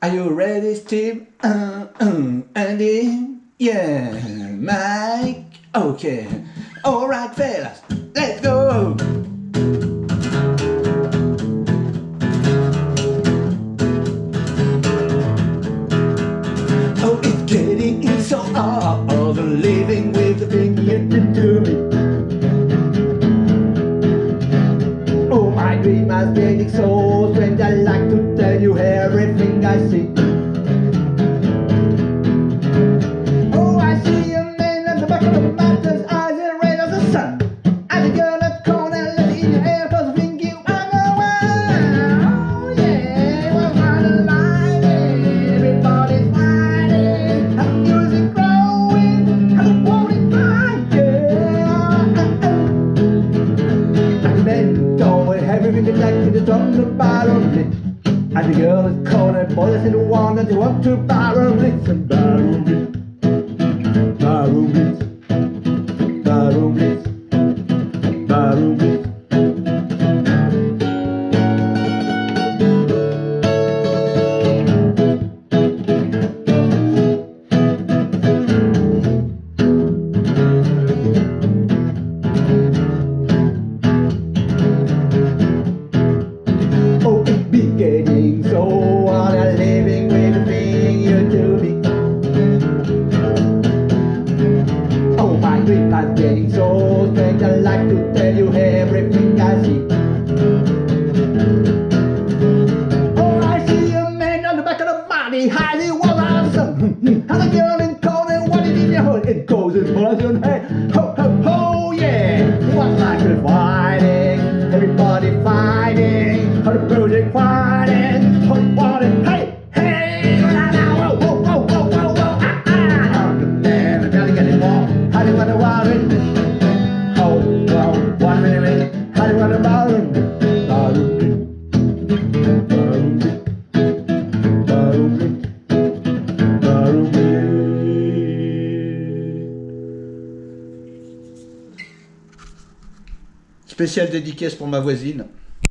Are you ready, Steve? Uh, uh, Andy? Yeah, Mike? Okay. Alright, fellas, let's go! Oh, it's getting so hard, living with the thing you did to me. Oh, my dream is getting so strange, tell you everything I see. Oh, I see a man at the back of the eyes red as the sun. A girl at the corner, in your I think you are the one. Oh, yeah, and music growing, and the yeah. Oh, like have everything connected, it's on the bottom. And the girl is calling, boy, that's the one that you want to borrow, listen, borrow me. My dream getting so strange. I like to tell you everything I see. Oh, I see a man on the back of the body, highly well handsome. And a girl in cold and what it in your hole. It goes in person. Hey, ho, ho, ho, yeah. What's like fighting? Everybody fighting. How the project fighting. Spéciale dédicace pour ma voisine.